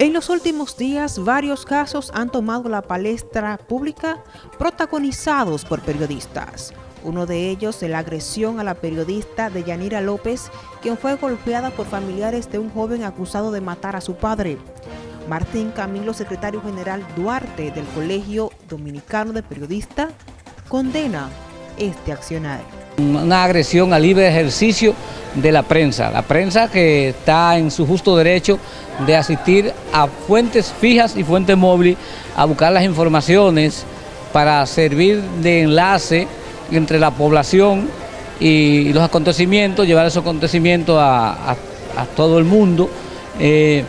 En los últimos días, varios casos han tomado la palestra pública protagonizados por periodistas. Uno de ellos, la agresión a la periodista de Yanira López, quien fue golpeada por familiares de un joven acusado de matar a su padre. Martín Camilo, secretario general Duarte del Colegio Dominicano de Periodistas, condena este accionar. Una agresión al libre ejercicio de la prensa, la prensa que está en su justo derecho de asistir a fuentes fijas y fuentes móviles a buscar las informaciones para servir de enlace entre la población y los acontecimientos, llevar esos acontecimientos a, todo el mundo, eh,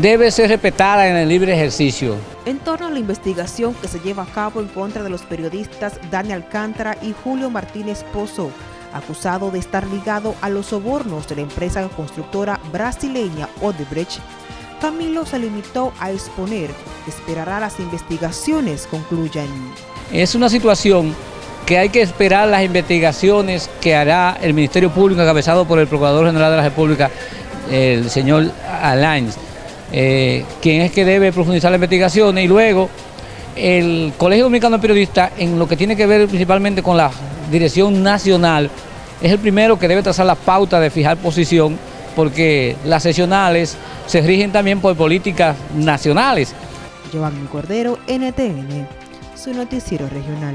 debe ser respetada en el libre ejercicio. En torno a la investigación que se lleva a cabo en contra de los periodistas Dani Alcántara y Julio Martínez Pozo, acusado de estar ligado a los sobornos de la empresa constructora brasileña Odebrecht, Camilo se limitó a exponer que esperará las investigaciones concluyan. Es una situación que hay que esperar las investigaciones que hará el Ministerio Público encabezado por el Procurador General de la República, el señor Alain, eh, quien es que debe profundizar las investigaciones y luego el Colegio Dominicano de Periodistas en lo que tiene que ver principalmente con la dirección nacional, es el primero que debe trazar la pauta de fijar posición, porque las sesionales se rigen también por políticas nacionales. Giovanni Cordero, NTN, su noticiero regional.